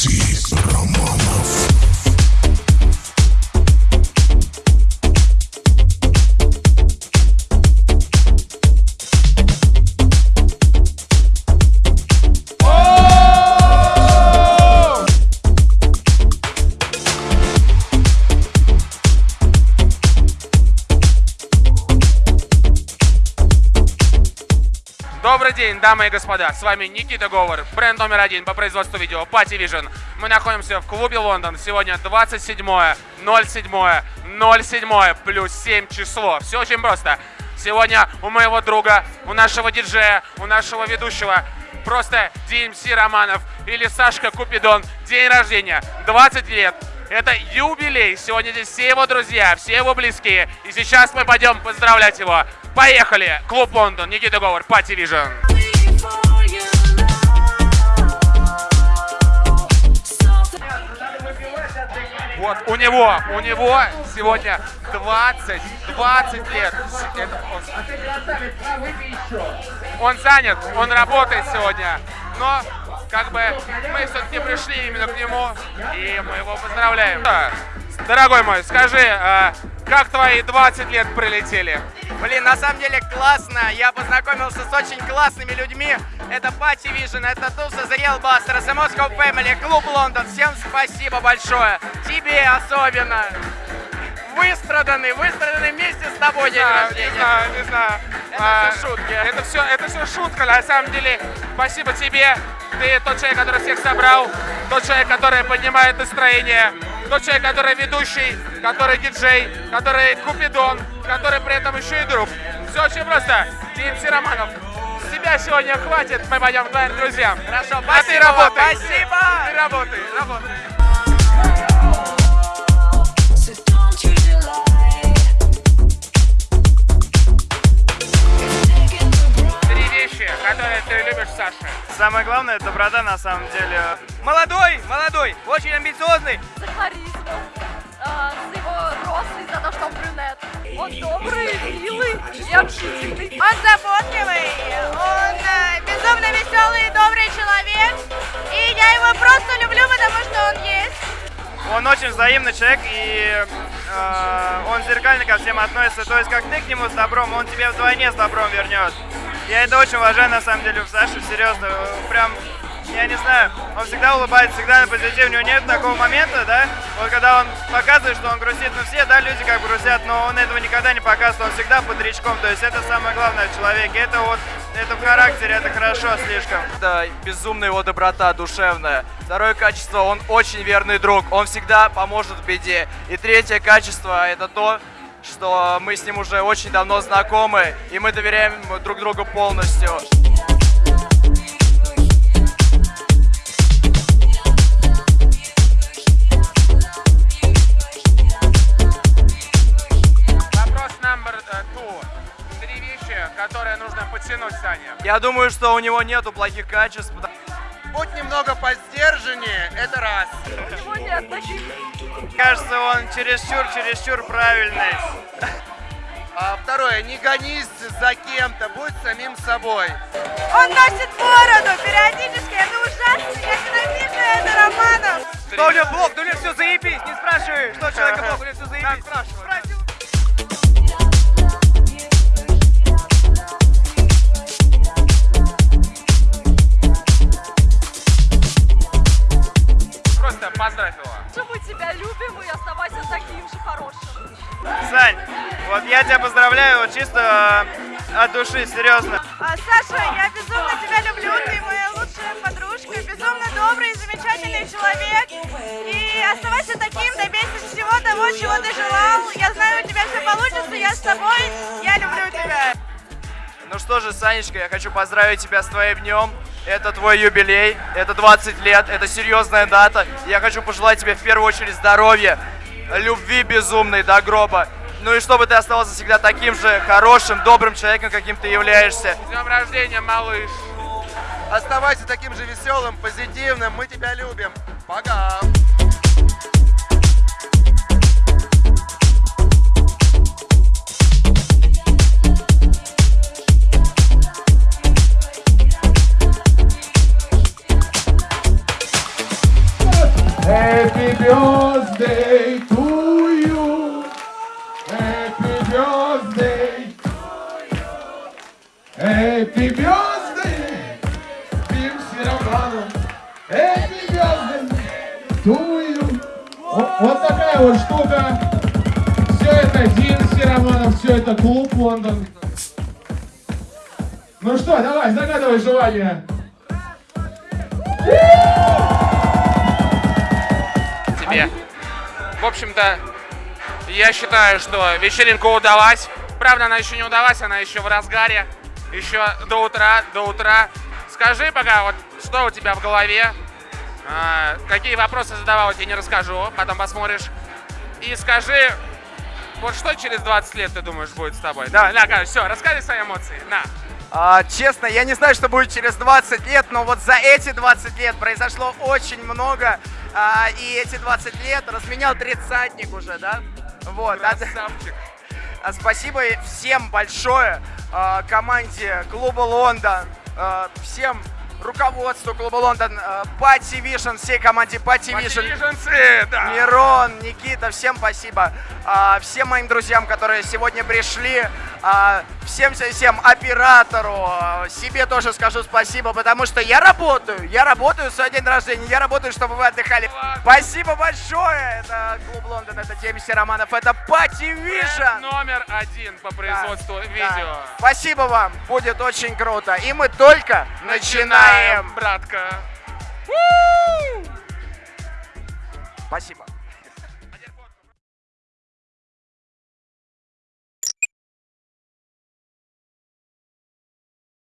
MC Романов. Добрый день, дамы и господа, с вами Никита Говор, бренд номер один по производству видео Party Vision. Мы находимся в клубе Лондон, сегодня 27 07 07 плюс 7 число. Все очень просто. Сегодня у моего друга, у нашего диджея, у нашего ведущего просто DMC Романов или Сашка Купидон, день рождения, 20 лет. Это юбилей. Сегодня здесь все его друзья, все его близкие. И сейчас мы пойдем поздравлять его. Поехали! Клуб Лондон, Никита Говор, Party Vision. Вот, у него, у него сегодня 20, 20 лет. Это он, он занят, он работает сегодня. Но, как бы, мы все-таки пришли именно к нему, и мы его поздравляем. Дорогой мой, скажи, а, как твои 20 лет прилетели? Блин, на самом деле классно. Я познакомился с очень классными людьми. Это Party Vision, это Туса The Real Buster, это Moscow Family, Клуб Лондон. Всем спасибо большое. Тебе особенно. Выстраданный, выстраданный вместе с тобой день знаю, рождения. не знаю, не знаю. Это А, всё шутки. Это все, это все шутка. На самом деле, спасибо тебе. Ты тот человек, который всех собрал, тот человек, который поднимает настроение, тот человек, который ведущий, который диджей, который купидон, который при этом еще и друг. Все очень просто. DMC Романов. С тебя сегодня хватит, мы пойдем к твоим друзьям. Хорошо, А ты спасибо, работай. спасибо. Ты работай, работай. Три вещи, которые ты любишь, Саша. Самое главное, это доброта на самом деле. Молодой, молодой, очень амбициозный. за харизму, а, за его рост и за то, что он брюнет. Он добрый, милый и общительный. Он заботливый, он э, безумно веселый и добрый человек. И я его просто люблю, потому что он есть. Он очень взаимный человек, и э, он зеркально ко всем относится. То есть, как ты к нему с добром, он тебе вдвойне с добром вернет. Я это очень уважаю, на самом деле, в Саше, серьезно. Прям, я не знаю, он всегда улыбается, всегда на позитиве. У него нет такого момента, да, вот когда он показывает, что он грустит. Ну, все, да, люди как грустят, но он этого никогда не показывает. Он всегда под речком. То есть, это самое главное в человеке. Это вот, это в характере, это хорошо слишком. Это безумная его доброта душевная. Второе качество, он очень верный друг, он всегда поможет в беде. И третье качество, это то, что мы с ним уже очень давно знакомы, и мы доверяем друг другу полностью. Подтянуть, Саня. Я думаю, что у него нету плохих качеств, Будь немного поддержаннее, это раз. Кажется, он чересчур, чересчур правильный. А второе, не гонись за кем-то, будь самим собой. Он носит бороду периодически, это ужасно. Я ненавижу это, Романов. Что у него блог? Да у него все заебись, не спрашивай, что человека блог, у него все заебись. Сань, вот я тебя поздравляю вот чисто э, от души, серьезно. А, Саша, я безумно тебя люблю, ты моя лучшая подружка, безумно добрый и замечательный человек. И оставайся таким, добейся всего того, чего ты желал. Я знаю, у тебя все получится, я с тобой, я люблю тебя. Ну что же, Санечка, я хочу поздравить тебя с твоим днем. Это твой юбилей, это 20 лет, это серьезная дата. Я хочу пожелать тебе в первую очередь здоровья, любви безумной до гроба. Ну и чтобы ты оставался всегда таким же хорошим, добрым человеком, каким ты являешься. С днем рождения, малыш. Оставайся таким же веселым, позитивным, мы тебя любим. Пока. birthday to Happy birthday. Пим Сироману. Happy birthday to you. О- Вот такая вот штука. Все это Дин Сироманов, все это клуб Лондон. Ну что, давай, загадывай желание. тебе. В общем-то, я считаю, что вечеринка удалась. Правда, она еще не удалась, она еще в разгаре. Еще до утра, до утра. Скажи пока, вот что у тебя в голове, а, какие вопросы задавал, я тебе не расскажу, потом посмотришь. И скажи, вот что через 20 лет ты думаешь будет с тобой? Давай, на, все, расскажи свои эмоции, на. А, честно, я не знаю, что будет через 20 лет, но вот за эти 20 лет произошло очень много. А, и эти 20 лет разменял тридцатник уже, да? Вот. а- Красавчик. А, Спасибо всем большое, а, команде клуба Лондон, а, всем руководству клуба Лондон, Пати Вишен, всей команде Пати Вишен. Да. Мирон, Никита, всем спасибо. Всем моим друзьям, которые сегодня пришли. А, всем, всем, оператору. а, себе тоже скажу спасибо, потому что я работаю. Я работаю в свой день рождения. Я работаю, чтобы вы отдыхали. Спасибо большое. Это клуб Лондон, это Демис Романов, это Пати Вишен. номер один по производству Да, видео. Спасибо вам, будет очень круто. И мы только начинаем. братка. Спасибо.